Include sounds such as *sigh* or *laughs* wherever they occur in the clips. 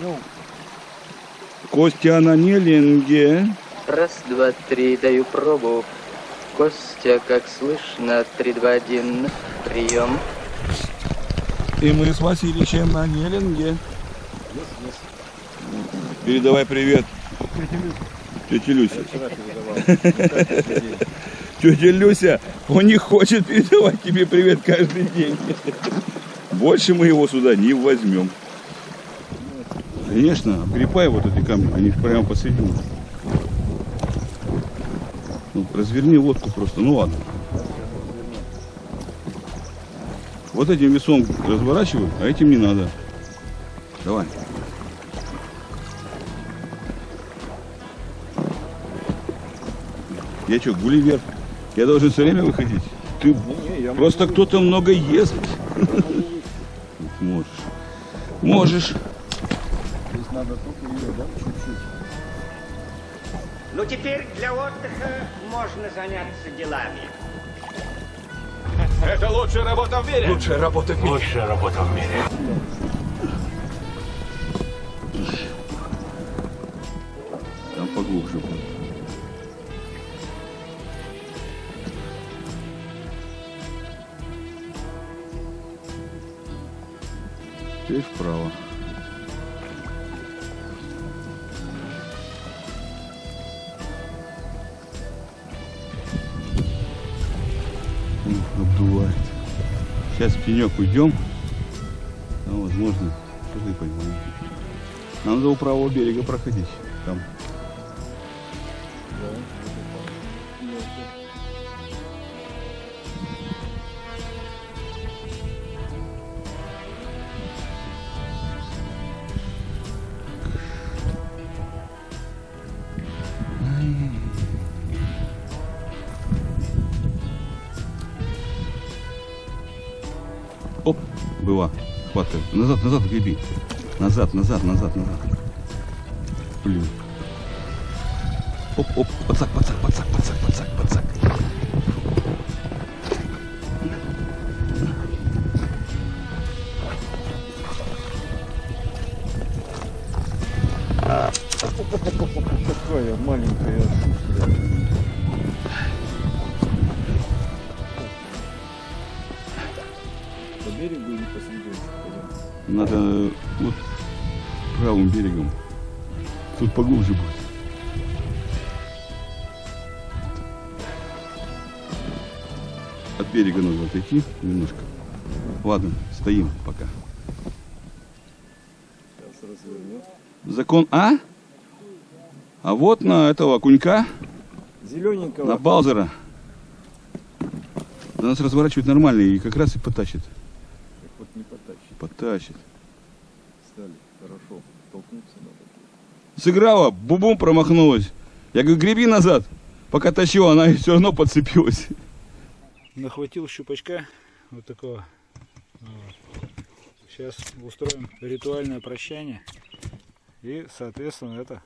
Ну, Костя на Неленге. Раз, два, три, даю пробу. Костя, как слышно, три, два, один, прием. И мы с Васильевичем на Неленге. Передавай привет. Тетя Люся. Тетя Люся, он не хочет передавать тебе привет каждый день. Больше мы его сюда не возьмем. Конечно, обгребай вот эти камни, они прямо посередине. Ну, разверни лодку просто, ну ладно. Вот этим весом разворачивай, а этим не надо. Давай. Я что, Гулливер? Я должен все время выходить? Ты просто кто-то много ест. *laughs* Можешь. Можешь. Здесь надо только ее, да, чуть-чуть. Ну теперь для отдыха можно заняться делами. Это лучшая работа в мире. Лучшая работа в мире. Лучшая работа в мире. Там поглубже будет. Теперь вправо. Пенек уйдем. Там, возможно, что-то и поймаем. Нам надо правого берега проходить. Там Оп, Хватка. Назад, назад греби. Назад, назад, назад, назад. Блин. Оп, оп, подсак, подсак, подсак, подсак, подсак, подсак. По берегу или посередине? Надо э, вот правым берегом. Тут поглубже будет. От берега нужно отойти немножко. Ладно, стоим пока. Закон А? А вот на этого окунька, Зелененького. на Балзера. Да нас разворачивать нормально и как раз и потащит. Не потащит. Потащит. Стали. Хорошо. Толкнуться надо. Сыграла, бубум промахнулась. Я говорю, греби назад. Пока тащила, она *laughs* все равно подцепилась. нахватил щупачка вот такого. Сейчас устроим ритуальное прощание. И, соответственно, это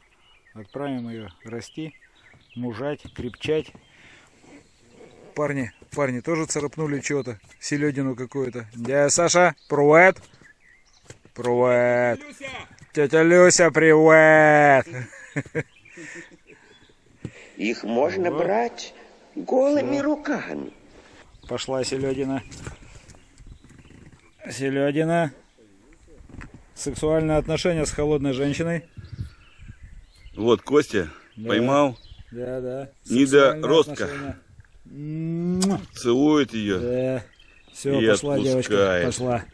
отправим ее расти, мужать, крепчать. Парни, парни тоже царапнули чего-то, селедину какую-то. Дядя Саша, привет! Привет! Тетя Люся, привет! *laughs* Их можно Вот. брать голыми руками. Пошла селедина. Селедина. Сексуальные отношения с холодной женщиной. Вот, Костя Да. поймал, Да, да. Недоростка. Отношения. Целует ее. Да. Все, И пошла девочка. Пошла.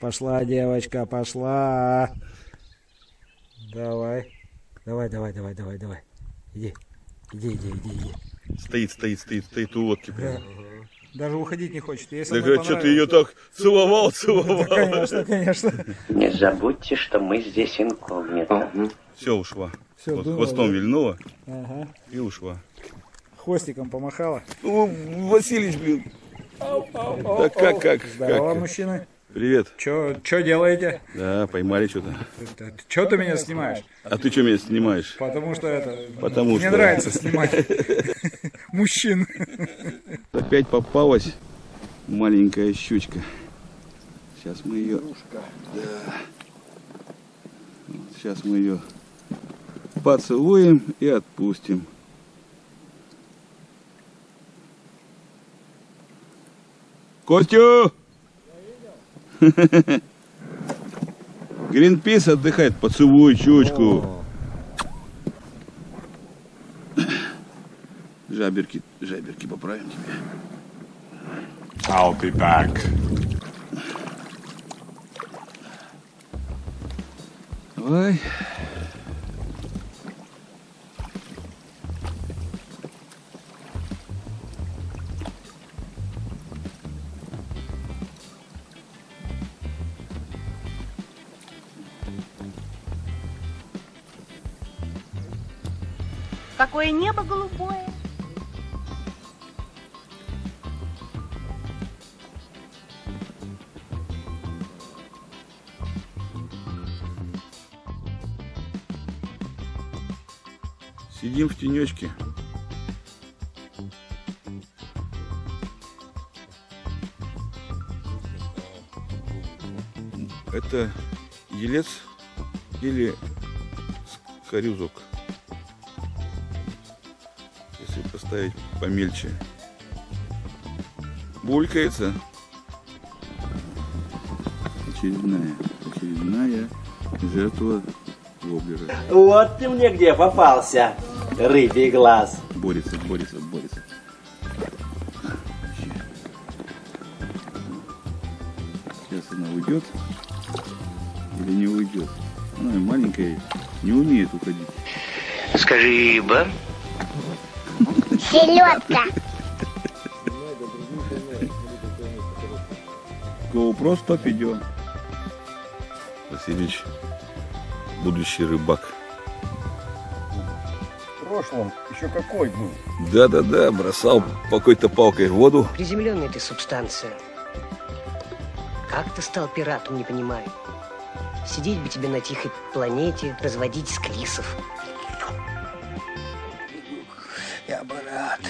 Пошла девочка, пошла. Давай. Давай, давай, давай, давай, давай. Иди. Иди, иди, иди, иди. Стоит, стоит, стоит, стоит у лодки. прям. Да. Даже уходить не хочет. Ей со Так мной а что ты ее так целовал, *laughs* целовал? Да, конечно, конечно. Не забудьте, что мы здесь инкогнито. Все, ушла. Всё, Вот думала, хвостом да? вильнула Ага. и ушла. Хвостиком помахала. О, Василич, блин. Да как, как, Здорово, как? мужчины. Привет. Чё, чё делаете? Да, поймали что-то. Чё ты меня снимаешь? А ты что меня снимаешь? Потому что это... Потому мне что- нравится снимать *laughs* мужчин. Опять попалась маленькая щучка. Сейчас мы ее... Да. Сейчас мы ее поцелуем и отпустим. Костю! Гринпис отдыхает, поцелуй щечку. Жаберки, жаберки поправим тебе. I'll be back. Ой. Какое небо голубое. Сидим в тенечке. Это елец или хорюзок. Поставить помельче. Булькается. Очередная, очередная жертва воблера. Вот ты мне где попался, рыбий глаз. Борется, борется, борется. Сейчас она уйдет или не уйдет. Она маленькая, не умеет уходить. Скажи, рыба. Селедка. GoPro 100 видео. Васильевич, будущий рыбак. В прошлом еще какой был? Да-да-да, бросал по какой-то палкой в воду. Приземленная ты субстанция. Как ты стал пиратом, не понимаю. Сидеть бы тебе на тихой планете, разводить склисов.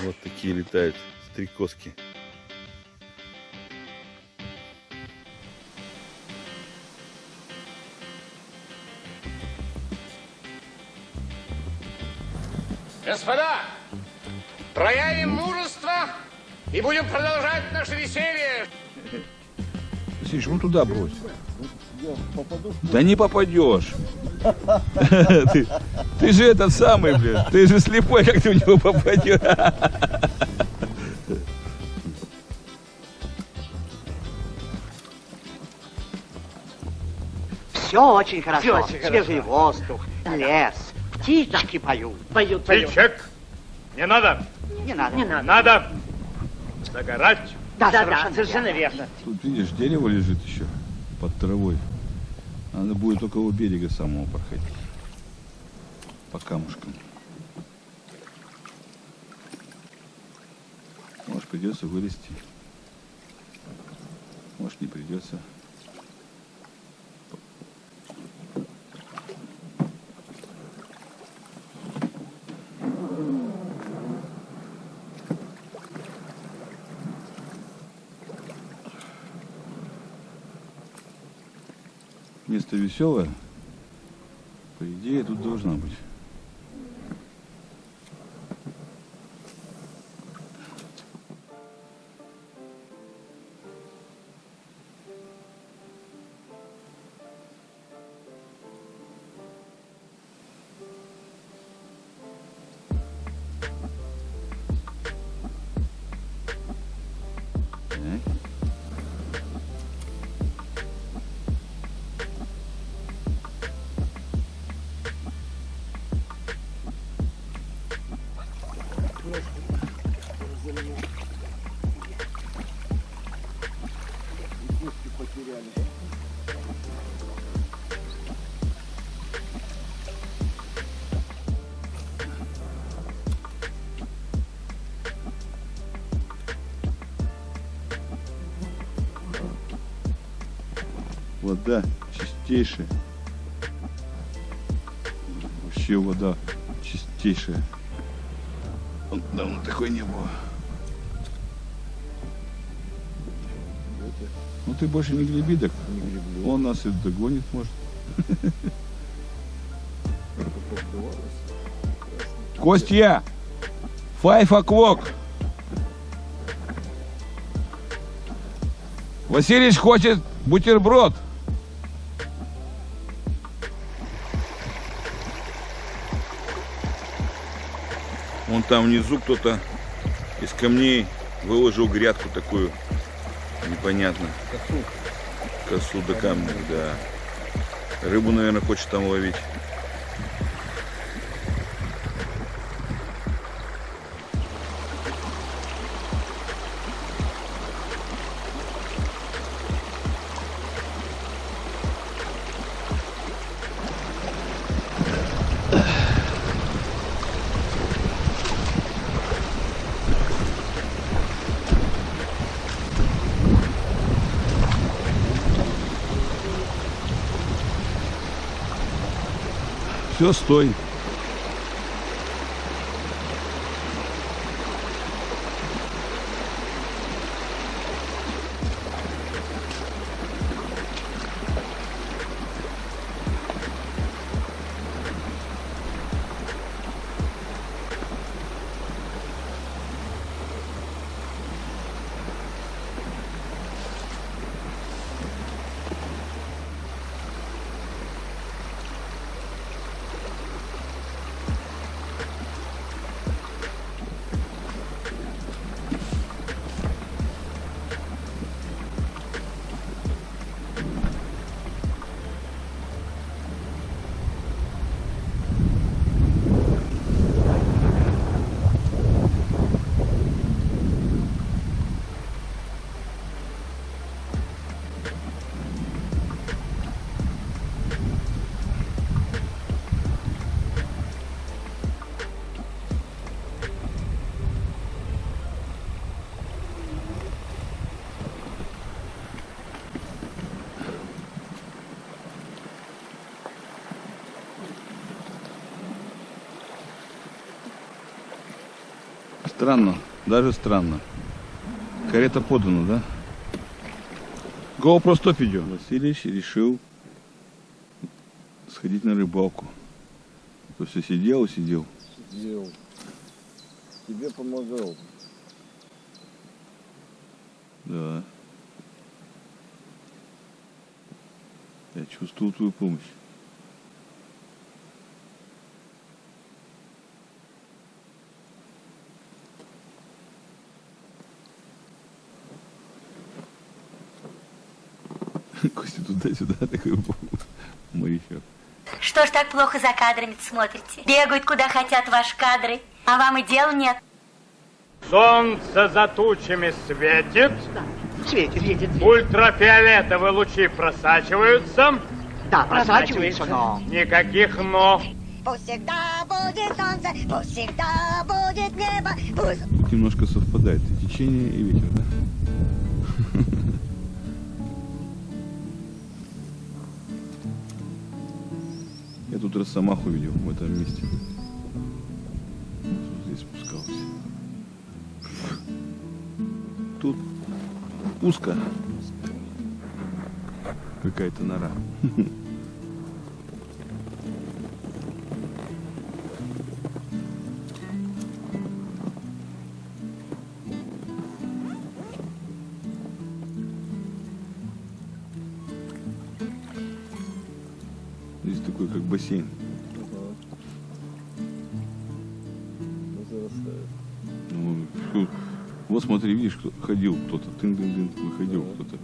Вот такие летают стрекозки. Господа, проявим мужество и будем продолжать наше веселье. Васильевич, ну туда брось. Да не попадешь. Ты, ты же этот самый, блин. Ты же слепой, как ты в него попадешь. Все очень хорошо. Свежий воздух, лес, птички поют. Поют, Птичек, не надо, Не надо. Не надо. надо загорать. Да, да, совершенно, верно. Тут, видишь, дерево лежит еще под травой. Надо будет около берега самого проходить. По камушкам. Может, придется вылезти. Может, не придется. Веселое. По идее, тут должна быть. Вода чистейшая. Вообще вода чистейшая. Давно такой не было. Ну ты больше не греби, так он нас и догонит, может. Костя! Five o'clock! Васильевич хочет бутерброд. Там внизу кто-то из камней выложил грядку такую непонятно. Косу. Косу до камня, да. Рыбу, наверное, хочет там ловить. Все, стой. Странно, даже странно. Карета подана, да? GoPro стоп идет. Васильевич решил сходить на рыбалку. То все сидел и сидел. Сидел. Тебе помогал. Да. Я чувствую твою помощь. Костя туда-сюда *laughs* такой морячок. Что ж так плохо за кадрами смотрите? Бегают куда хотят ваши кадры, а вам и дела нет. Солнце за тучами светит, Светит, светит. ультрафиолетовые лучи просачиваются. Да, просачивается, но... Никаких «но». Пусть всегда будет солнце, пусть всегда будет небо, пусть... Тут немножко совпадает и течение, и ветер, да? Тут росомаху видел в этом месте. Здесь спускался. Тут узко. Какая-то нора. *laughs* кто-то, тын-дын-дын, выходил кто-то.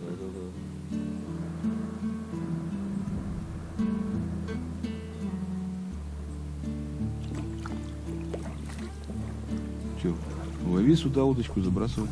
Че, лови сюда удочку, забрасывай.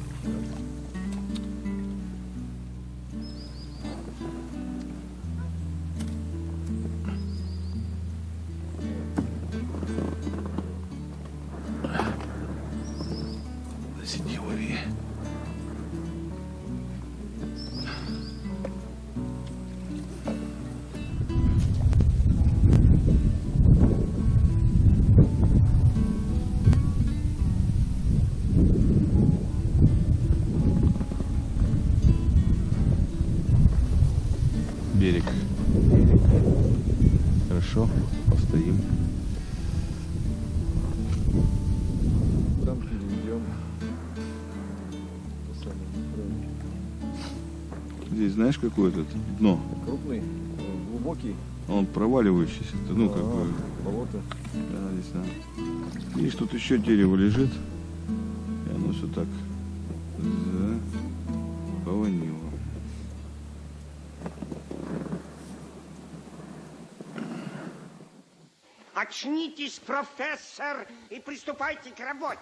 Какое тут дно? Крупный, э, глубокий. Он проваливающийся. Ну, как А, бы. Болото. Да, здесь да. Видишь, тут еще дерево лежит. И оно все так заполонило. Очнитесь, профессор, и приступайте к работе.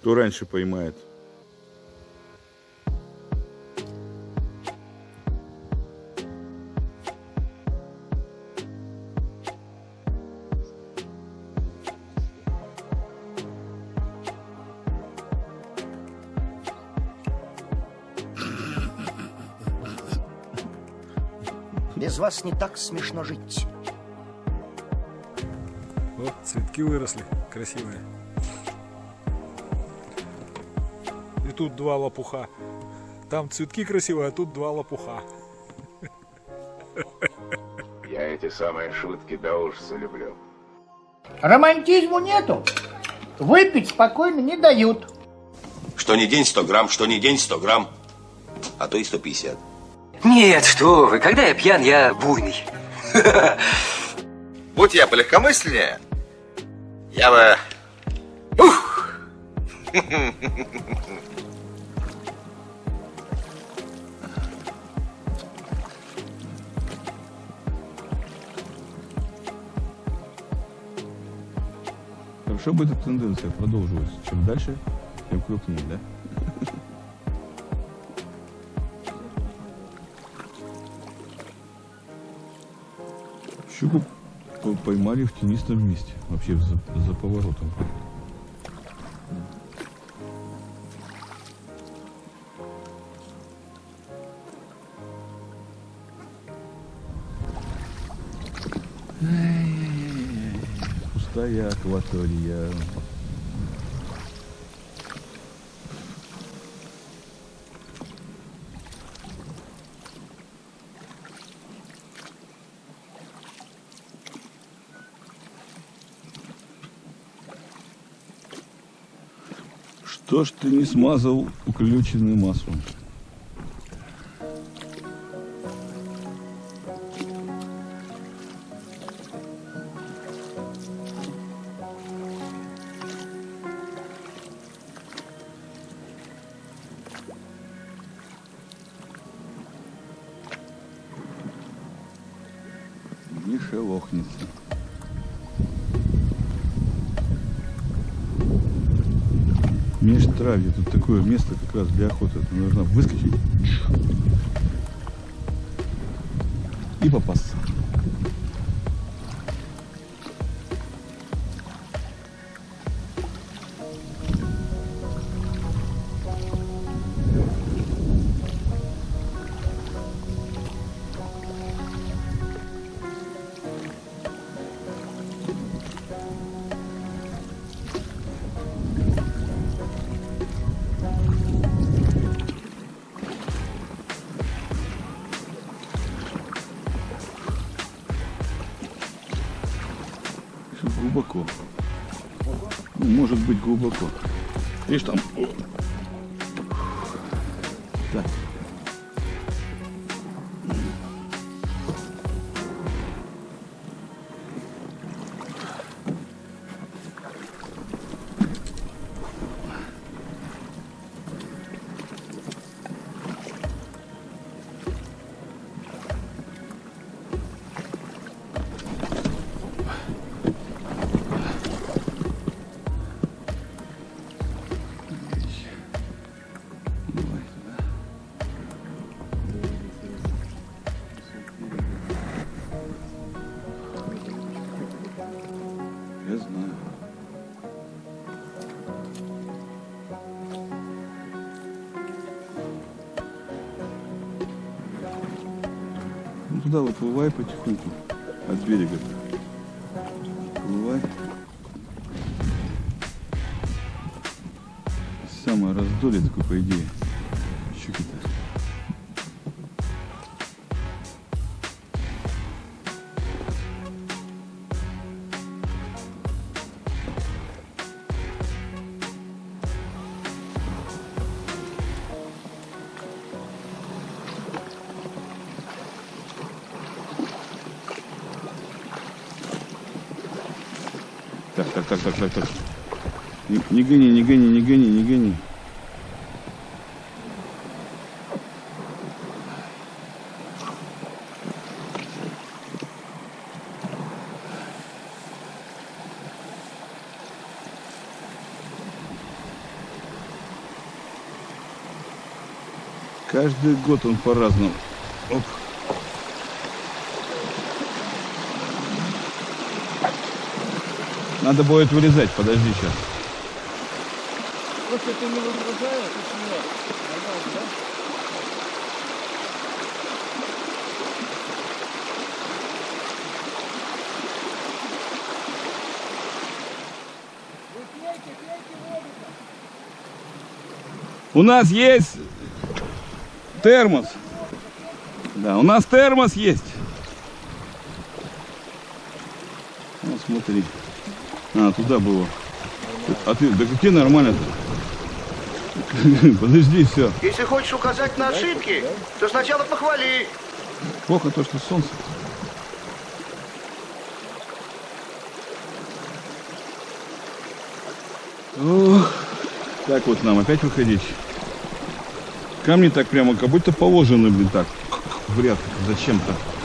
Кто раньше поймает? Без вас не так смешно жить. Вот цветки выросли, красивые. Тут два лопуха. Там цветки красивые, а тут два лопуха. Я эти самые шутки до ужаса люблю. Романтизму нету. Выпить спокойно не дают. Что не день 100 грамм, что не день 100 грамм, а то и 150. Нет, что вы, когда я пьян, я буйный. *laughs* Будь я полегкомысленнее, я бы... Ух! *laughs* Хорошо бы эта тенденция продолжилась. Чем дальше, тем крупнее, да? Щуку по- поймали в тенистом месте, вообще за, за поворотом. Пустая акватория. Что ж ты не смазал уключенный маслом? Шелохнется. Межтравье. Тут такое место как раз для охоты. Ты должна выскочить и попасться. Глубоко. Ну, может быть глубоко. Видишь там. Так. Туда выплывай потихоньку от берега. Плывай. Самое раздолье такое, по идее. Каждый год он по-разному. Оп. Надо будет вырезать, подожди сейчас. Просто это не почему? Нормально, да? У нас есть термос. Да, у нас термос есть. Вот смотри. А, туда было. А ты, да какие нормально-то? *laughs* Подожди, все. Если хочешь указать на ошибки, то сначала похвали. Плохо то, что солнце. Ох, так вот нам опять выходить. Камни так прямо, как будто положены, блин, так, в ряд, зачем-то.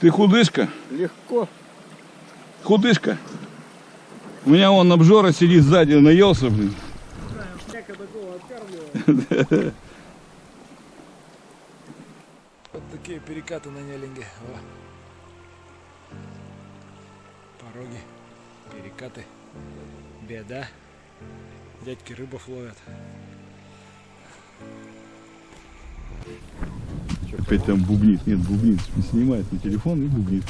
Ты худышка? Легко. Худышка? У меня он обжора сидит сзади, наелся, блин. Вот такие перекаты на Неллинге. Во. Пороги, перекаты. Беда. Дядьки рыбов ловят. Опять там бубнит. Нет, бубнит. Снимает на телефон и бубнит.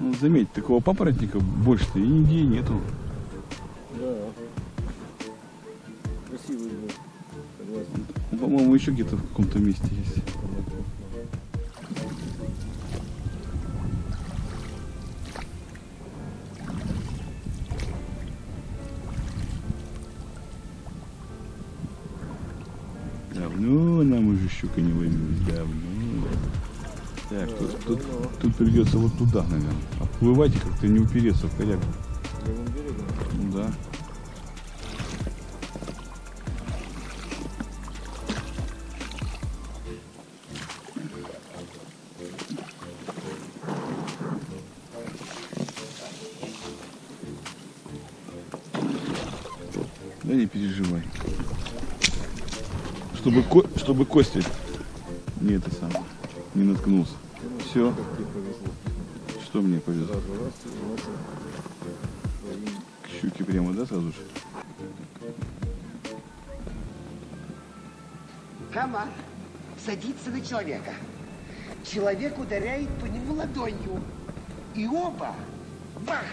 Ну, заметь, такого папоротника больше-то и нигде нету. Да. Красивый был. Согласен. По-моему, еще где-то в каком-то месте есть. Придется вот туда, наверное. Отплывать и как-то не упереться в корягу. Да. Да не переживай. Чтобы, ко чтобы Костя не это самое, не наткнулся. Все. Что мне повезло? К щуке прямо, да, сразу же? Комар садится на человека. Человек ударяет по нему ладонью. И оба бах,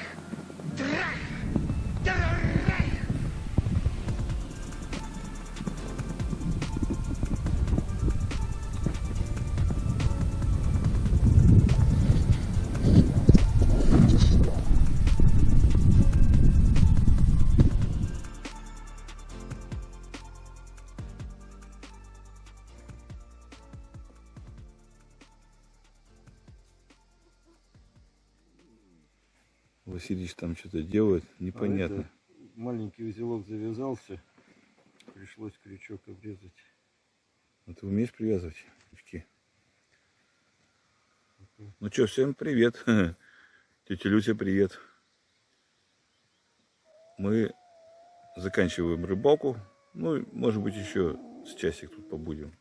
Что-то делает, непонятно. А это маленький узелок завязался. Пришлось крючок обрезать. А ты умеешь привязывать крючки? Ну что, всем привет. *laughs* Тетя Люся, привет. Мы заканчиваем рыбалку. Ну, может быть, еще с часик тут побудем.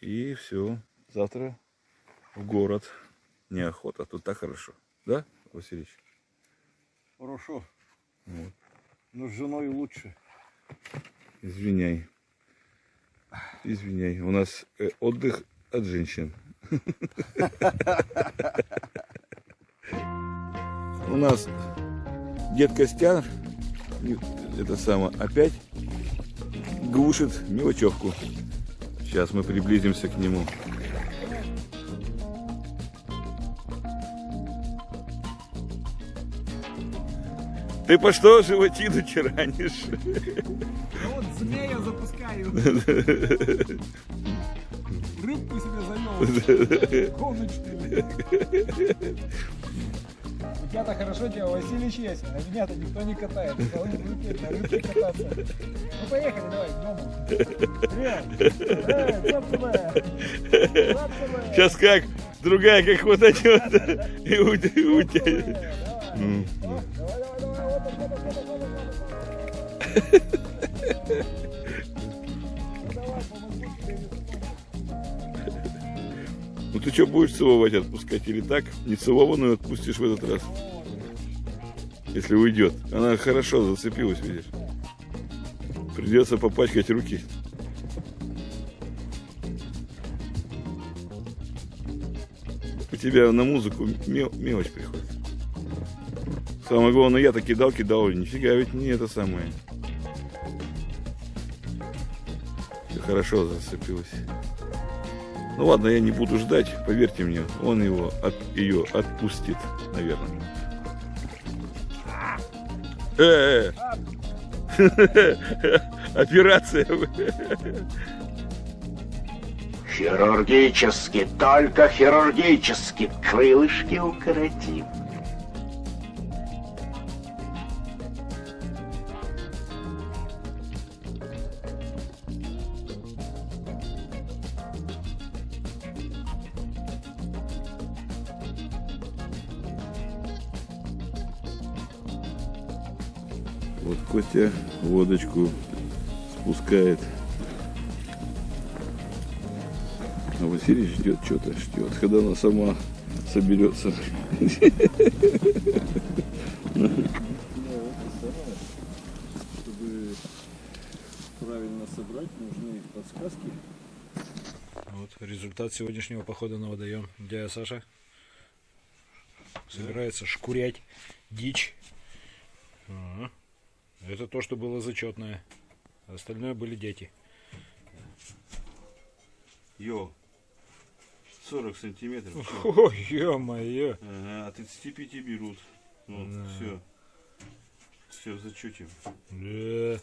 И все. Завтра в город неохота. Тут так хорошо. Да, Васильевич? Хорошо. Вот. Но с женой лучше. Извиняй. Извиняй. У нас э, отдых от женщин. *laughs* У нас дед Костян, это самое, опять глушит мелочевку. Сейчас мы приблизимся к нему. Ты по что животину тиранишь? Да вот змея запускаю. Рыбку себе завел. Гоночную. У тебя-то хорошо дело, Василий есть, а меня-то никто не катает. Должны рыбки на рыбке кататься. Ну поехали, давай, к дому. Цап тебе. Сейчас как другая как хватанет и утянет. М. Ну ты что, будешь целовать отпускать или так? Не целованную отпустишь в этот раз. Если уйдет. Она хорошо зацепилась, видишь. Придется попачкать руки. У тебя на музыку мел- мелочь приходит. Самое главное, я-то кидал, кидал, нифига ведь не это самое. Всё хорошо зацепилось. Ну ладно, я не буду ждать, поверьте мне, он его от, ее отпустит, наверное. Э, э. *laughs* Операция. Хирургически, только хирургически крылышки укоротим. Вот Костя водочку спускает. А Василий ждет что-то, ждет, когда она сама соберется. Чтобы правильно собрать, нужны подсказки. Вот результат сегодняшнего похода на водоем. Дядя Саша собирается шкурять дичь. Ага. Это то, что было зачетное. Остальное были дети. Йо, 40 сантиметров. *laughs* О, ё-моё. Ага, а 35 берут. Вот, Да. все. Все в зачете. Да.